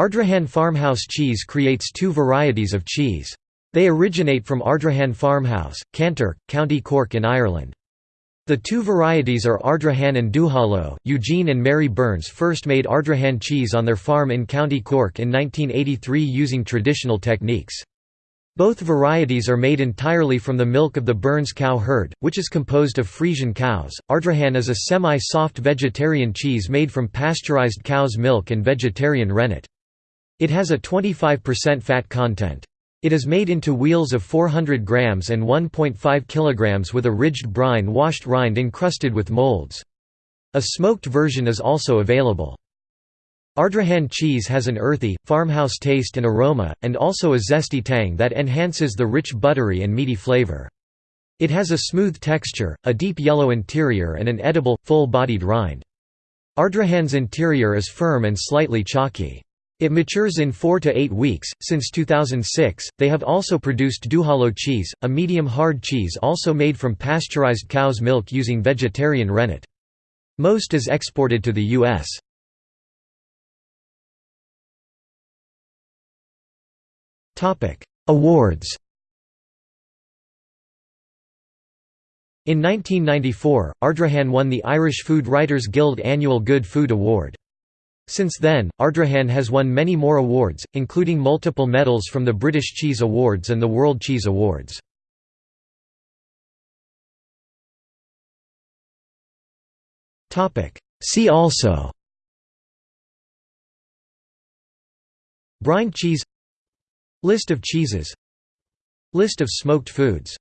Ardrahan Farmhouse cheese creates two varieties of cheese. They originate from Ardrahan Farmhouse, Kanturk, County Cork in Ireland. The two varieties are Ardrahan and Duhallow. Eugene and Mary Burns first made Ardrahan cheese on their farm in County Cork in 1983 using traditional techniques. Both varieties are made entirely from the milk of the Burns cow herd, which is composed of Friesian cows. Ardrahan is a semi-soft vegetarian cheese made from pasteurized cow's milk and vegetarian rennet. It has a 25% fat content. It is made into wheels of 400 grams and 1.5 kilograms with a ridged brine washed rind encrusted with molds. A smoked version is also available. Ardrahan cheese has an earthy, farmhouse taste and aroma, and also a zesty tang that enhances the rich buttery and meaty flavor. It has a smooth texture, a deep yellow interior and an edible, full-bodied rind. Ardrahan's interior is firm and slightly chalky. It matures in 4 to 8 weeks. Since 2006, they have also produced Duhallow cheese, a medium hard cheese also made from pasteurized cow's milk using vegetarian rennet. Most is exported to the U.S. Topic: Awards In 1994, Ardrahan won the Irish Food Writers Guild Annual Good Food Award. Since then, Ardrahan has won many more awards, including multiple medals from the British Cheese Awards and the World Cheese Awards. See also. Brine cheese. List of cheeses. List of smoked foods